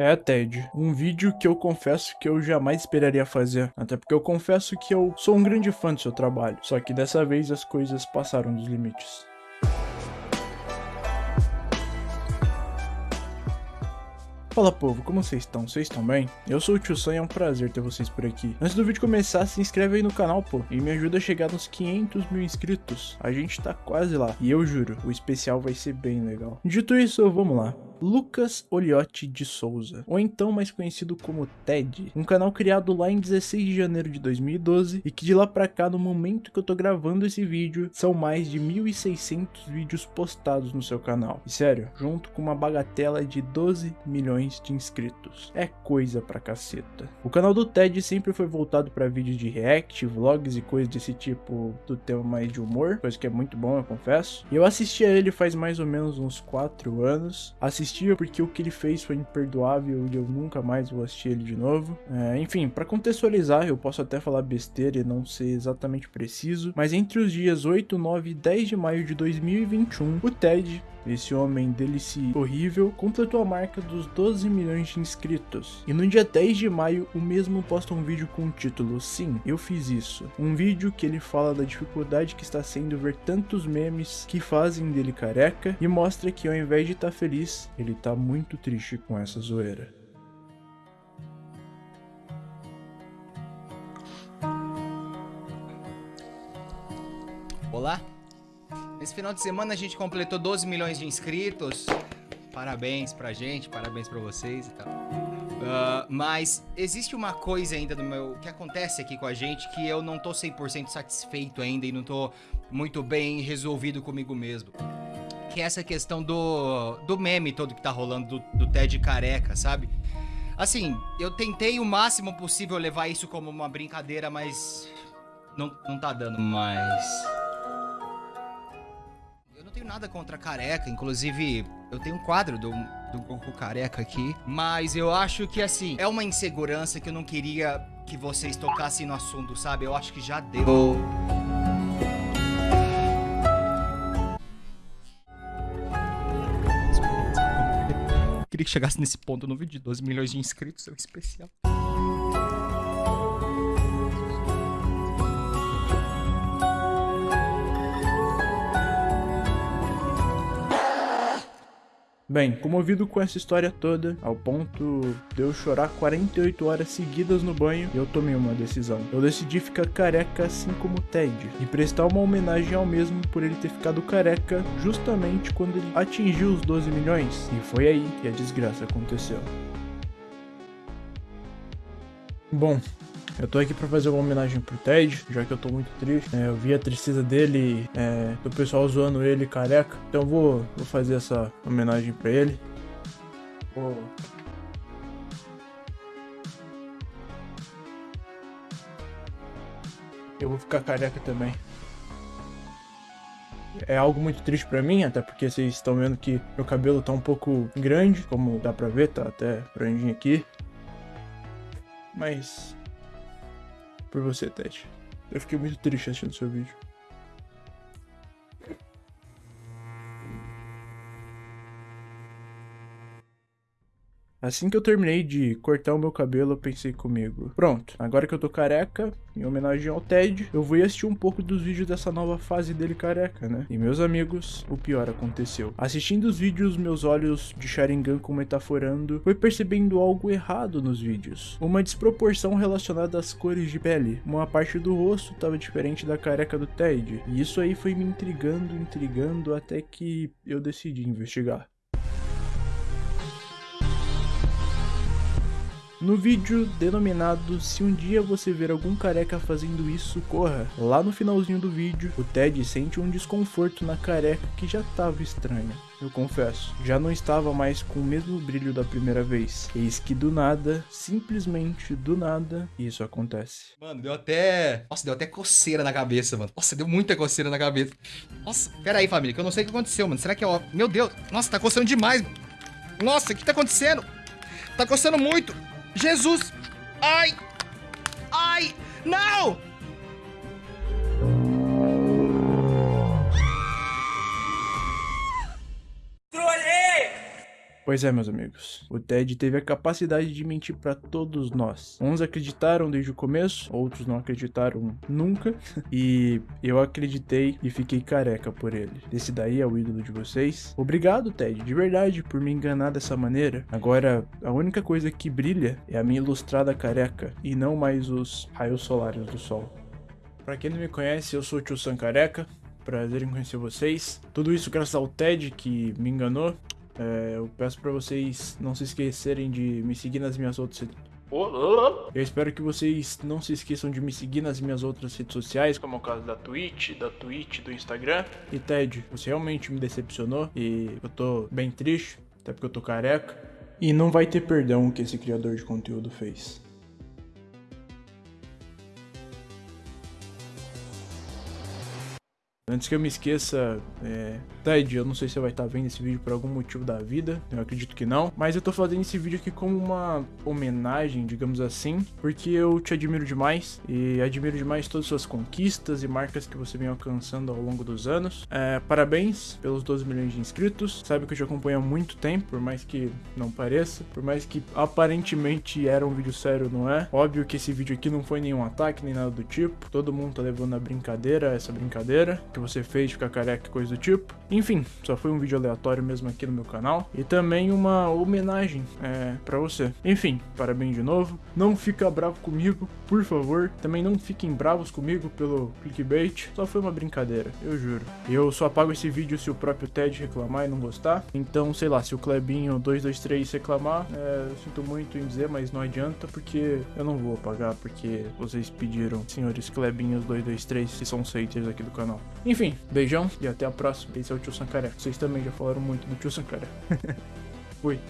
É, Ted, um vídeo que eu confesso que eu jamais esperaria fazer. Até porque eu confesso que eu sou um grande fã do seu trabalho. Só que dessa vez as coisas passaram dos limites. Fala povo, como vocês estão? Vocês estão bem? Eu sou o Tio Sam e é um prazer ter vocês por aqui. Antes do vídeo começar, se inscreve aí no canal, pô, e me ajuda a chegar nos 500 mil inscritos. A gente tá quase lá, e eu juro, o especial vai ser bem legal. Dito isso, vamos lá. Lucas Oliotti de Souza, ou então mais conhecido como TED, um canal criado lá em 16 de janeiro de 2012 e que de lá pra cá, no momento que eu tô gravando esse vídeo, são mais de 1.600 vídeos postados no seu canal. E sério, junto com uma bagatela de 12 milhões de inscritos. É coisa pra caceta. O canal do TED sempre foi voltado para vídeos de react, vlogs e coisas desse tipo do tema mais de humor, coisa que é muito bom, eu confesso. E eu assisti a ele faz mais ou menos uns 4 anos. Assisti assistia porque o que ele fez foi imperdoável e eu nunca mais vou assistir ele de novo. É, enfim, para contextualizar, eu posso até falar besteira e não ser exatamente preciso, mas entre os dias 8, 9 e 10 de maio de 2021, o Ted esse homem delice horrível completou a marca dos 12 milhões de inscritos. E no dia 10 de maio, o mesmo posta um vídeo com o título Sim, eu fiz isso. Um vídeo que ele fala da dificuldade que está sendo ver tantos memes que fazem dele careca e mostra que ao invés de estar tá feliz, ele tá muito triste com essa zoeira. Olá, Nesse final de semana a gente completou 12 milhões de inscritos. Parabéns pra gente, parabéns pra vocês e tal. Uh, mas existe uma coisa ainda no meu que acontece aqui com a gente que eu não tô 100% satisfeito ainda e não tô muito bem resolvido comigo mesmo. Que é essa questão do, do meme todo que tá rolando do, do Ted careca, sabe? Assim, eu tentei o máximo possível levar isso como uma brincadeira, mas não, não tá dando mais tenho nada contra careca, inclusive eu tenho um quadro do, do Goku careca aqui, mas eu acho que assim, é uma insegurança que eu não queria que vocês tocassem no assunto, sabe? Eu acho que já deu. Queria que chegasse nesse ponto no vídeo de 12 milhões de inscritos, é um especial. Bem, comovido com essa história toda, ao ponto de eu chorar 48 horas seguidas no banho, eu tomei uma decisão. Eu decidi ficar careca assim como Ted, e prestar uma homenagem ao mesmo por ele ter ficado careca justamente quando ele atingiu os 12 milhões. E foi aí que a desgraça aconteceu. Bom, eu tô aqui pra fazer uma homenagem pro Ted, já que eu tô muito triste. É, eu vi a tristeza dele, é, do pessoal zoando ele careca. Então vou, vou fazer essa homenagem pra ele. Vou... Eu vou ficar careca também. É algo muito triste pra mim, até porque vocês estão vendo que meu cabelo tá um pouco grande, como dá pra ver, tá até grandinho aqui. Mas por você, Ted. Eu fiquei muito triste assistindo seu vídeo. Assim que eu terminei de cortar o meu cabelo, eu pensei comigo, pronto, agora que eu tô careca, em homenagem ao Ted, eu vou assistir um pouco dos vídeos dessa nova fase dele careca, né? E meus amigos, o pior aconteceu. Assistindo os vídeos, meus olhos de Sharingan com metaforando, foi percebendo algo errado nos vídeos. Uma desproporção relacionada às cores de pele. Uma parte do rosto estava diferente da careca do Ted. E isso aí foi me intrigando, intrigando, até que eu decidi investigar. No vídeo denominado Se um dia você ver algum careca fazendo isso, corra. Lá no finalzinho do vídeo, o Ted sente um desconforto na careca que já estava estranha. Eu confesso, já não estava mais com o mesmo brilho da primeira vez. Eis que do nada, simplesmente do nada, isso acontece. Mano, deu até... Nossa, deu até coceira na cabeça, mano. Nossa, deu muita coceira na cabeça. Nossa, pera aí, família, que eu não sei o que aconteceu, mano. Será que é... Meu Deus, nossa, tá coçando demais. Nossa, o que tá acontecendo? Tá coçando muito. Jesus! Ai! Ai! Não! Pois é, meus amigos. O Ted teve a capacidade de mentir para todos nós. Uns acreditaram desde o começo, outros não acreditaram nunca. E eu acreditei e fiquei careca por ele. Esse daí é o ídolo de vocês. Obrigado, Ted, de verdade, por me enganar dessa maneira. Agora, a única coisa que brilha é a minha ilustrada careca e não mais os raios solares do sol. Para quem não me conhece, eu sou o Tio Sam Careca. Prazer em conhecer vocês. Tudo isso graças ao Ted que me enganou. É, eu peço para vocês não se esquecerem de me seguir nas minhas outras eu espero que vocês não se esqueçam de me seguir nas minhas outras redes sociais, como é o caso da Twitch, da Twitch, do Instagram. E Ted, você realmente me decepcionou e eu tô bem triste, até porque eu tô careca. E não vai ter perdão que esse criador de conteúdo fez. Antes que eu me esqueça, é... Ted, eu não sei se você vai estar vendo esse vídeo por algum motivo da vida, eu acredito que não, mas eu tô fazendo esse vídeo aqui como uma homenagem, digamos assim, porque eu te admiro demais e admiro demais todas as suas conquistas e marcas que você vem alcançando ao longo dos anos. É, parabéns pelos 12 milhões de inscritos, sabe que eu te acompanho há muito tempo, por mais que não pareça, por mais que aparentemente era um vídeo sério, não é? Óbvio que esse vídeo aqui não foi nenhum ataque, nem nada do tipo, todo mundo tá levando a brincadeira, essa brincadeira, que você fez, ficar careca, coisa do tipo. Enfim, só foi um vídeo aleatório mesmo aqui no meu canal. E também uma homenagem é, pra você. Enfim, parabéns de novo. Não fica bravo comigo, por favor. Também não fiquem bravos comigo pelo clickbait. Só foi uma brincadeira, eu juro. Eu só apago esse vídeo se o próprio Ted reclamar e não gostar. Então, sei lá, se o Clebinho 223 reclamar, é, eu sinto muito em dizer, mas não adianta porque eu não vou apagar porque vocês pediram, senhores Clebinhos 223, que são haters aqui do canal. Enfim, beijão e até a próxima. Esse é o Tio Sancaré. Vocês também já falaram muito do Tio Sancaré. Fui.